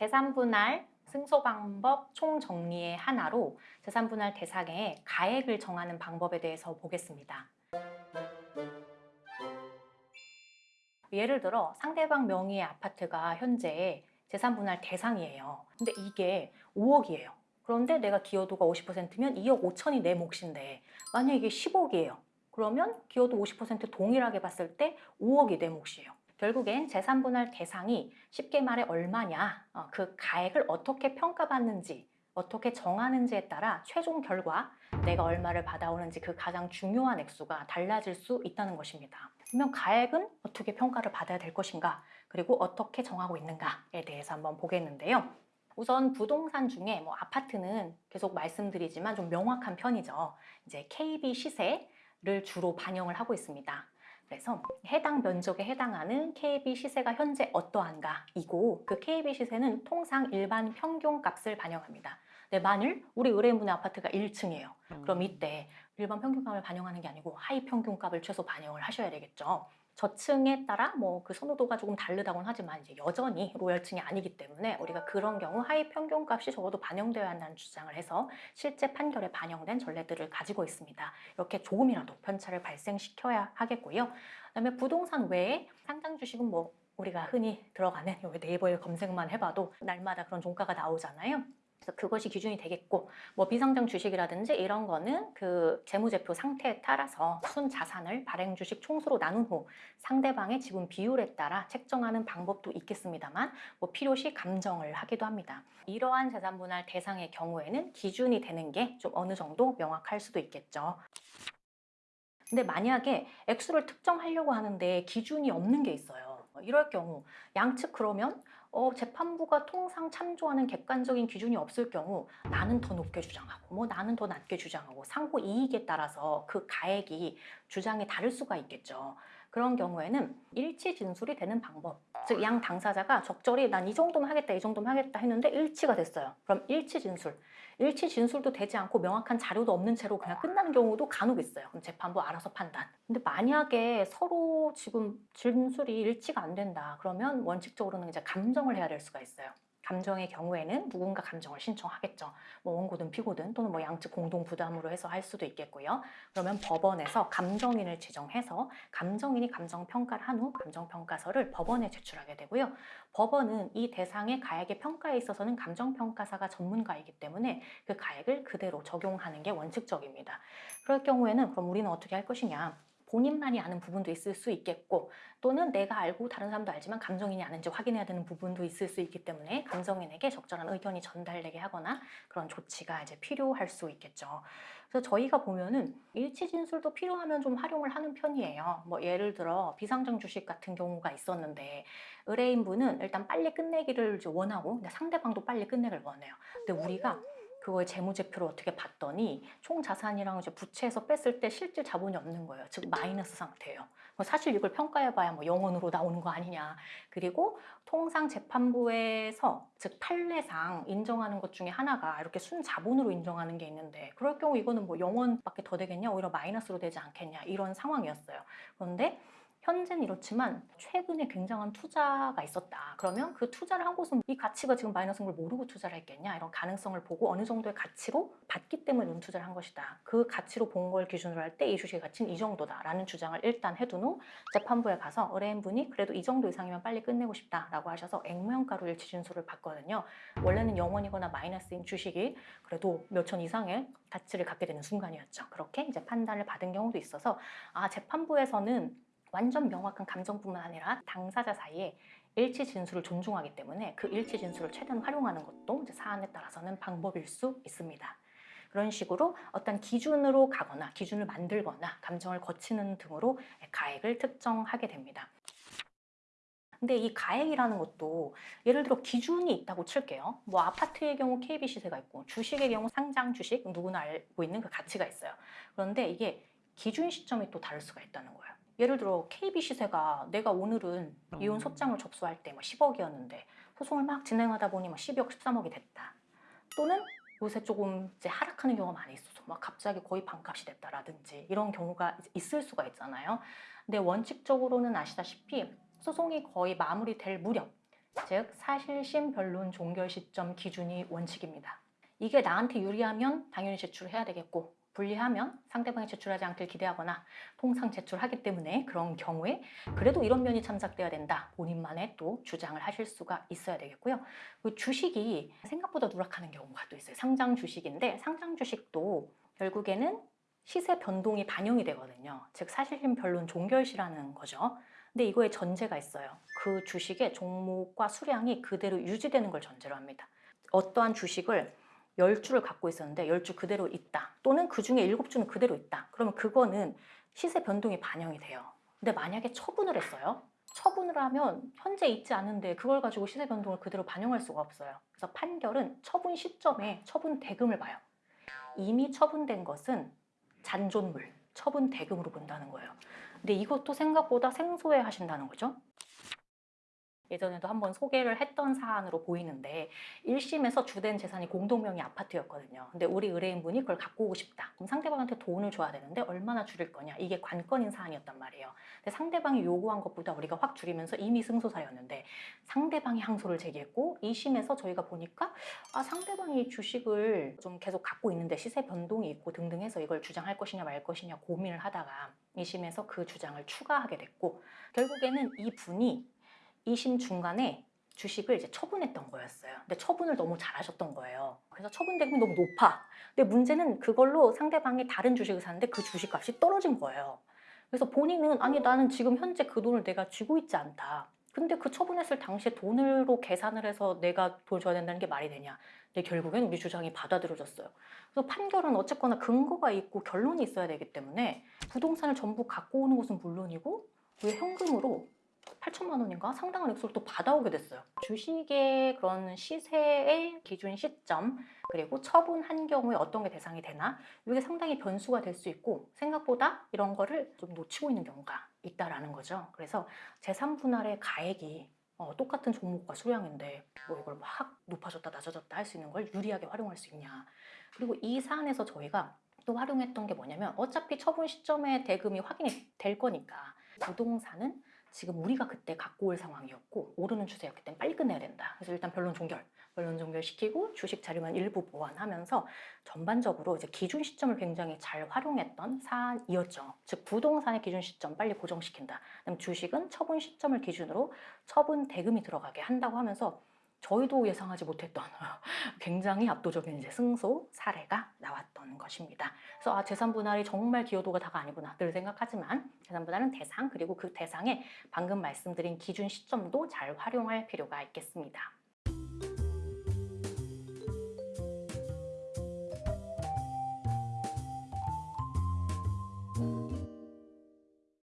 재산분할 승소 방법 총정리의 하나로 재산분할 대상의 가액을 정하는 방법에 대해서 보겠습니다. 예를 들어 상대방 명의의 아파트가 현재 재산분할 대상이에요. 근데 이게 5억이에요. 그런데 내가 기여도가 50%면 2억 5천이 내 몫인데 만약 이게 10억이에요. 그러면 기여도 50% 동일하게 봤을 때 5억이 내 몫이에요. 결국엔 재산분할 대상이 쉽게 말해 얼마냐, 어, 그 가액을 어떻게 평가받는지, 어떻게 정하는지에 따라 최종 결과 내가 얼마를 받아오는지 그 가장 중요한 액수가 달라질 수 있다는 것입니다. 그러면 가액은 어떻게 평가를 받아야 될 것인가, 그리고 어떻게 정하고 있는가에 대해서 한번 보겠는데요. 우선 부동산 중에 뭐 아파트는 계속 말씀드리지만 좀 명확한 편이죠. 이제 KB 시세를 주로 반영을 하고 있습니다. 그래서 해당 면적에 해당하는 KB 시세가 현재 어떠한가 이고 그 KB 시세는 통상 일반 평균 값을 반영합니다. 네, 만일 우리 의뢰인분의 아파트가 1층이에요. 그럼 이때 일반 평균값을 반영하는 게 아니고 하위 평균값을 최소 반영을 하셔야 되겠죠. 저층에 따라 뭐 그 선호도가 조금 다르다고는 하지만 이제 여전히 로열층이 아니기 때문에 우리가 그런 경우 하위 평균값이 적어도 반영되어야 한다는 주장을 해서 실제 판결에 반영된 전례들을 가지고 있습니다. 이렇게 조금이라도 편차를 발생시켜야 하겠고요. 그다음에 부동산 외에 상장 주식은 뭐 우리가 흔히 들어가는 네이버에 검색만 해봐도 날마다 그런 종가가 나오잖아요. 그래서 그것이 기준이 되겠고 뭐 비상장 주식이라든지 이런 거는 그 재무제표 상태에 따라서 순 자산을 발행 주식 총수로 나눈 후 상대방의 지분 비율에 따라 책정하는 방법도 있겠습니다만 뭐 필요시 감정을 하기도 합니다. 이러한 재산 분할 대상의 경우에는 기준이 되는 게 좀 어느 정도 명확할 수도 있겠죠. 근데 만약에 액수를 특정하려고 하는데 기준이 없는 게 있어요. 이럴 경우 양측 그러면 어, 재판부가 통상 참조하는 객관적인 기준이 없을 경우 나는 더 높게 주장하고 뭐 나는 더 낮게 주장하고 상호 이익에 따라서 그 가액이 주장이 다를 수가 있겠죠. 그런 경우에는 일치 진술이 되는 방법 즉 양 당사자가 적절히 난 이 정도만 하겠다 이 정도만 하겠다 했는데 일치가 됐어요. 그럼 일치 진술. 일치 진술도 되지 않고 명확한 자료도 없는 채로 그냥 끝나는 경우도 간혹 있어요. 그럼 재판부 알아서 판단. 근데 만약에 서로 지금 진술이 일치가 안 된다. 그러면 원칙적으로는 이제 감정을 해야 될 수가 있어요 감정의 경우에는 누군가 감정을 신청하겠죠. 뭐 원고든 피고든 또는 뭐 양측 공동 부담으로 해서 할 수도 있겠고요. 그러면 법원에서 감정인을 지정해서 감정인이 감정 평가를 한 후 감정 평가서를 법원에 제출하게 되고요. 법원은 이 대상의 가액의 평가에 있어서는 감정 평가사가 전문가이기 때문에 그 가액을 그대로 적용하는 게 원칙적입니다. 그럴 경우에는 그럼 우리는 어떻게 할 것이냐? 본인만이 아는 부분도 있을 수 있겠고 또는 내가 알고 다른 사람도 알지만 감정인이 아는지 확인해야 되는 부분도 있을 수 있기 때문에 감정인에게 적절한 의견이 전달되게 하거나 그런 조치가 이제 필요할 수 있겠죠. 그래서 저희가 보면은 일치 진술도 필요하면 좀 활용을 하는 편이에요. 뭐 예를 들어 비상장 주식 같은 경우가 있었는데 의뢰인분은 일단 빨리 끝내기를 원하고 상대방도 빨리 끝내기를 원해요. 근데 우리가 그거의 재무제표를 어떻게 봤더니 총 자산이랑 이제 부채에서 뺐을 때 실질 자본이 없는 거예요. 즉 마이너스 상태예요. 뭐 사실 이걸 평가해봐야 뭐 영원으로 나오는 거 아니냐. 그리고 통상 재판부에서 즉 판례상 인정하는 것 중에 하나가 이렇게 순 자본으로 인정하는 게 있는데 그럴 경우 이거는 뭐 영원밖에 더 되겠냐 오히려 마이너스로 되지 않겠냐 이런 상황이었어요. 그런데 현재는 이렇지만 최근에 굉장한 투자가 있었다. 그러면 그 투자를 한 곳은 이 가치가 지금 마이너스인 걸 모르고 투자를 했겠냐 이런 가능성을 보고 어느 정도의 가치로 받기 때문에 투자를 한 것이다. 그 가치로 본 걸 기준으로 할 때 이 주식의 가치는 이 정도다라는 주장을 일단 해둔 후 재판부에 가서 의뢰인분이 그래도 이 정도 이상이면 빨리 끝내고 싶다라고 하셔서 액면가로 일치 진술을 받거든요. 원래는 영원이거나 마이너스인 주식이 그래도 몇천 이상의 가치를 갖게 되는 순간이었죠. 그렇게 이제 판단을 받은 경우도 있어서 아 재판부에서는 완전 명확한 감정뿐만 아니라 당사자 사이에 일치 진술을 존중하기 때문에 그 일치 진술을 최대한 활용하는 것도 사안에 따라서는 방법일 수 있습니다. 그런 식으로 어떤 기준으로 가거나 기준을 만들거나 감정을 거치는 등으로 가액을 특정하게 됩니다. 근데 이 가액이라는 것도 예를 들어 기준이 있다고 칠게요. 뭐 아파트의 경우 KB 시세가 있고 주식의 경우 상장 주식 누구나 알고 있는 그 가치가 있어요. 그런데 이게 기준 시점이 또 다를 수가 있다는 거예요. 예를 들어 KB 시세가 내가 오늘은 이혼 음. 소장을 접수할 때뭐 10억이었는데 소송을 막 진행하다 보니 뭐 12억, 13억이 됐다. 또는 요새 조금 이제 하락하는 경우가 많이 있어서 막 갑자기 거의 반값이 됐다라든지 이런 경우가 있을 수가 있잖아요. 근데 원칙적으로는 아시다시피 소송이 거의 마무리될 무렵 즉 사실심 변론 종결 시점 기준이 원칙입니다. 이게 나한테 유리하면 당연히 제출해야 되겠고 불리하면 상대방이 제출하지 않길 기대하거나 통상 제출하기 때문에 그런 경우에 그래도 이런 면이 참작돼야 된다. 본인만의 또 주장을 하실 수가 있어야 되겠고요. 그 주식이 생각보다 누락하는 경우가 또 있어요. 상장 주식인데 상장 주식도 결국에는 시세 변동이 반영이 되거든요. 즉 사실심 변론 종결시라는 거죠. 근데 이거에 전제가 있어요. 그 주식의 종목과 수량이 그대로 유지되는 걸 전제로 합니다. 어떠한 주식을 10주를 갖고 있었는데 10주 그대로 있다. 또는 그 중에 7주는 그대로 있다. 그러면 그거는 시세 변동이 반영이 돼요. 근데 만약에 처분을 했어요. 처분을 하면 현재 있지 않은데 그걸 가지고 시세 변동을 그대로 반영할 수가 없어요. 그래서 판결은 처분 시점에 처분 대금을 봐요. 이미 처분된 것은 잔존물, 처분 대금으로 본다는 거예요. 근데 이것도 생각보다 생소해 하신다는 거죠. 예전에도 한번 소개를 했던 사안으로 보이는데 1심에서 주된 재산이 공동명의 아파트였거든요. 근데 우리 의뢰인분이 그걸 갖고 오고 싶다. 그럼 상대방한테 돈을 줘야 되는데 얼마나 줄일 거냐. 이게 관건인 사안이었단 말이에요. 근데 상대방이 요구한 것보다 우리가 확 줄이면서 이미 승소사였는데 상대방이 항소를 제기했고 2심에서 저희가 보니까 아, 상대방이 주식을 좀 계속 갖고 있는데 시세 변동이 있고 등등 해서 이걸 주장할 것이냐 말 것이냐 고민을 하다가 2심에서 그 주장을 추가하게 됐고 결국에는 이 분이 2심 중간에 주식을 이제 처분했던 거였어요. 근데 처분을 너무 잘하셨던 거예요. 그래서 처분 대금이 너무 높아. 근데 문제는 그걸로 상대방이 다른 주식을 샀는데 그 주식값이 떨어진 거예요. 그래서 본인은 아니 나는 지금 현재 그 돈을 내가 쥐고 있지 않다. 근데 그 처분했을 당시에 돈으로 계산을 해서 내가 돈 줘야 된다는 게 말이 되냐. 근데 결국엔 우리 주장이 받아들여졌어요. 그래서 판결은 어쨌거나 근거가 있고 결론이 있어야 되기 때문에 부동산을 전부 갖고 오는 것은 물론이고 왜 현금으로 8천만 원인가 상당한 액수를 또 받아오게 됐어요. 주식의 그런 시세의 기준 시점 그리고 처분한 경우에 어떤 게 대상이 되나 이게 상당히 변수가 될 수 있고 생각보다 이런 거를 좀 놓치고 있는 경우가 있다라는 거죠. 그래서 재산 분할의 가액이 어, 똑같은 종목과 수량인데 뭐 이걸 막 높아졌다 낮아졌다 할 수 있는 걸 유리하게 활용할 수 있냐. 그리고 이 사안에서 저희가 또 활용했던 게 뭐냐면 어차피 처분 시점에 대금이 확인이 될 거니까 부동산은 지금 우리가 그때 갖고 올 상황이었고 오르는 추세였기 때문에 빨리 끝내야 된다. 그래서 일단 변론 종결, 변론 종결 시키고 주식 자료만 일부 보완하면서 전반적으로 이제 기준 시점을 굉장히 잘 활용했던 사안이었죠. 즉 부동산의 기준 시점 빨리 고정시킨다. 그다음 주식은 처분 시점을 기준으로 처분 대금이 들어가게 한다고 하면서 저희도 예상하지 못했던 굉장히 압도적인 이제 승소 사례가 나왔던 것입니다. 그래서 아, 재산 분할이 정말 기여도가 다가 아니구나 늘 생각하지만 재산 분할은 대상 그리고 그 대상에 방금 말씀드린 기준 시점도 잘 활용할 필요가 있겠습니다.